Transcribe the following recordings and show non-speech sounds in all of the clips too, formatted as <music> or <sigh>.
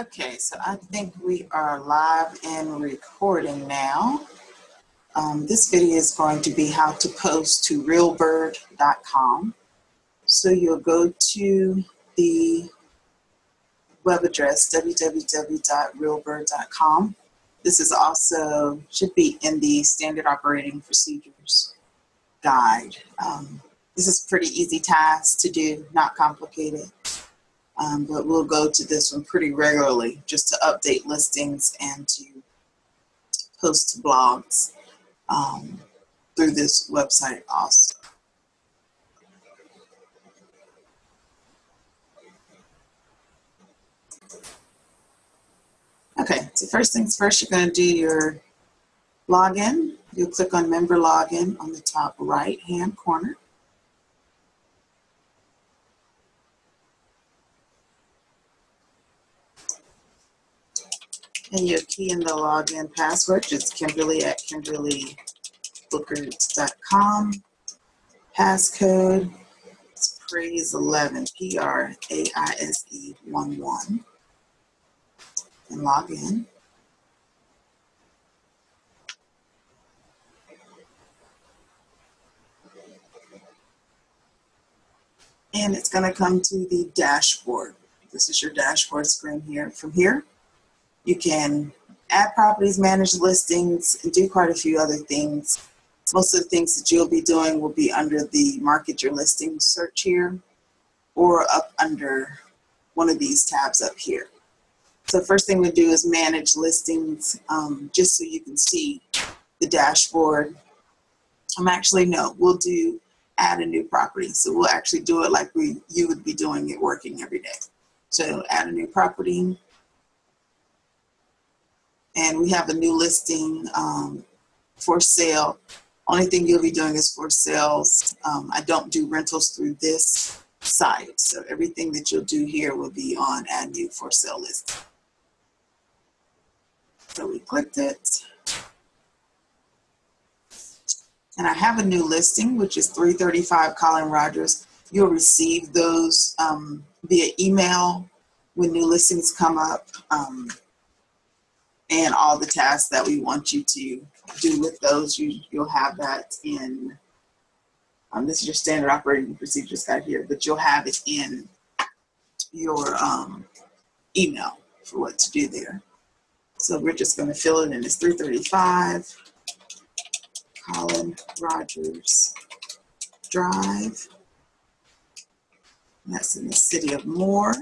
Okay, so I think we are live and recording now. Um, this video is going to be how to post to realbird.com. So you'll go to the web address www.realbird.com. This is also should be in the standard operating procedures guide. Um, this is pretty easy task to do, not complicated. Um, but we'll go to this one pretty regularly just to update listings and to post blogs um, through this website also. Okay, so first things first, you're going to do your login. You'll click on member login on the top right hand corner. And you key in the login password, just Kimberly at kimberlybookert.com. Passcode, it's praise11, P-R-A-I-S-E 1 1. And log in. And it's gonna come to the dashboard. This is your dashboard screen here. From here, you can add properties, manage listings, and do quite a few other things. Most of the things that you'll be doing will be under the market your listing search here or up under one of these tabs up here. So first thing we do is manage listings um, just so you can see the dashboard. I'm actually, no, we'll do add a new property. So we'll actually do it like we you would be doing it working every day. So add a new property, and we have a new listing um, for sale. Only thing you'll be doing is for sales. Um, I don't do rentals through this site. So everything that you'll do here will be on add new for sale list. So we clicked it. And I have a new listing, which is 335 Colin Rogers. You'll receive those um, via email when new listings come up. And all the tasks that we want you to do with those. You, you'll have that in, um, this is your standard operating procedures guide here, but you'll have it in your um, email for what to do there. So we're just gonna fill it in. It's 335 Colin Rogers Drive. That's in the city of Moore.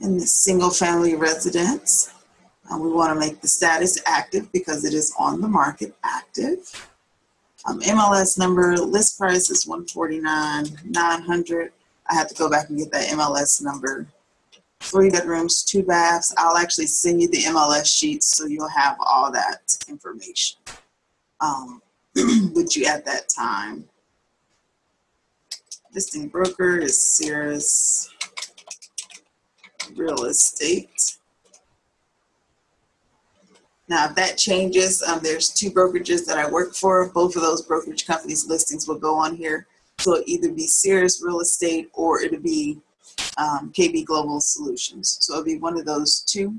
In the single family residence. Uh, we want to make the status active because it is on the market active. Um, MLS number, list price is 149 900 I have to go back and get that MLS number. Three bedrooms, two baths. I'll actually send you the MLS sheets so you'll have all that information um, <clears throat> with you at that time. Listing broker is Cirrus real estate. Now, if that changes, um, there's two brokerages that I work for. Both of those brokerage companies listings will go on here. So it'll either be Sears Real Estate or it'll be um, KB Global Solutions. So it'll be one of those two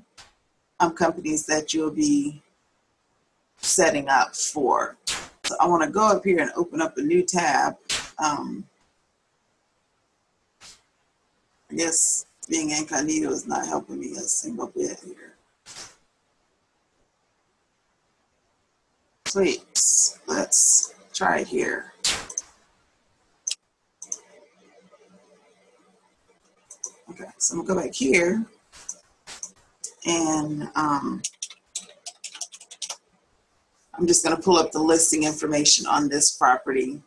um, companies that you'll be setting up for. So I want to go up here and open up a new tab. Um, I guess being incognito is not helping me a single bit here. Sweet, let's try it here. Okay, so I'm gonna go back here and um, I'm just gonna pull up the listing information on this property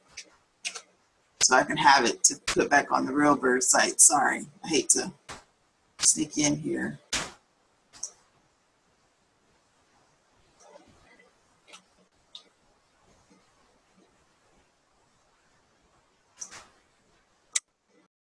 so I can have it to put back on the Realbird site. Sorry, I hate to sneak in here.